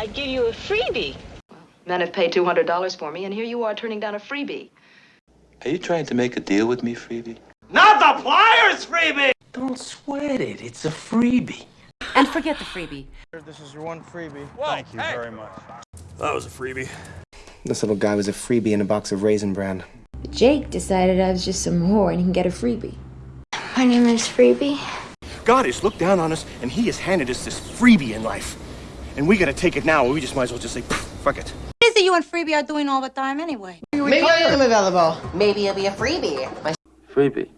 I'd give you a freebie. Men have paid $200 for me, and here you are turning down a freebie. Are you trying to make a deal with me, Freebie? Not the pliers freebie! Don't sweat it. It's a freebie. And forget the freebie. This is your one freebie. Thank you very much. That was a freebie. This little guy was a freebie in a box of Raisin Bran. Jake decided I was just some whore and he can get a freebie. My name is Freebie. God has looked down on us and he has handed us this freebie in life. And we gotta take it now, or we just might as well just say, fuck it. What is it you and freebie are doing all the time anyway? Maybe I am available. Maybe it'll be a freebie. My Freebie.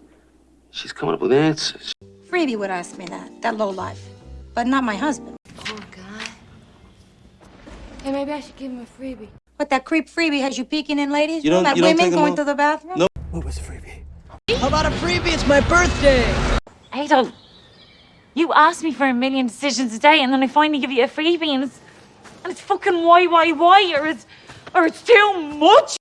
She's coming up with answers. Freebie would ask me that, that low life. But not my husband. Oh, God. Hey, maybe I should give him a freebie. What, that creep freebie has you peeking in ladies' You room? don't- At you don't women take 'em going out? to the bathroom? No. What was a freebie? How about a freebie? It's my birthday. Adolf, you ask me for a million decisions a day, and then I finally give you a freebie, and it's, and it's fucking why, why, why, or it's, or it's too much.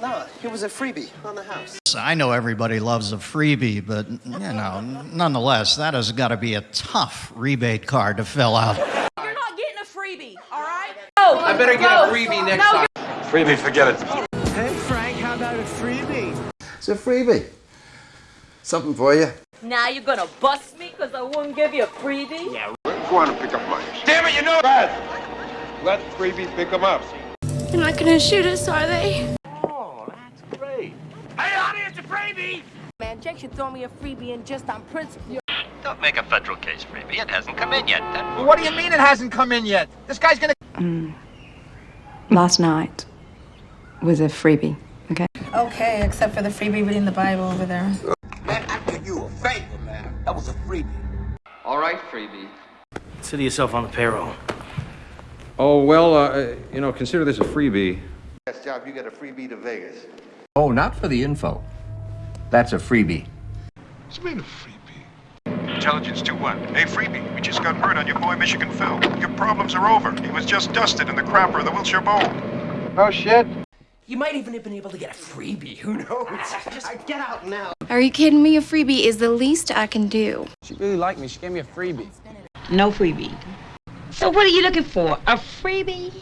Nah, it was a freebie on the house. I know everybody loves a freebie, but, you know, nonetheless, that has got to be a tough rebate card to fill out. You're not getting a freebie, all right? I better get a freebie next time. Freebie, forget it. Hey, Frank, how about a freebie? It's a freebie. Something for you. Now you're gonna bust me because I wouldn't give you a freebie? Yeah. We're gonna go on and pick up lunch. Damn it, you know that! Let freebie pick him up. They're not gonna shoot us, are they? Oh, that's great. Hey, audience, a freebie! Man, Jake should throw me a freebie and just on principle. Don't make a federal case, freebie. It hasn't come in yet. What do you mean it hasn't come in yet? This guy's gonna. Mm. Last night was a freebie, okay? Okay, except for the freebie reading the Bible over there. Oh, favor, man. That was a freebie. All right, freebie. Consider yourself on the payroll. Oh, well, uh, you know, consider this a freebie. Best job, you get a freebie to Vegas. Oh, not for the info. That's a freebie. What's mean a freebie? Intelligence 2-1. Hey, freebie, we just got word on your boy Michigan Phil. Your problems are over. He was just dusted in the crapper of the Wilshire Bowl. Oh, shit. You might even have been able to get a freebie. Who knows? Just get out now. Are you kidding me? A freebie is the least I can do. She really liked me. She gave me a freebie. No freebie. So what are you looking for? A freebie?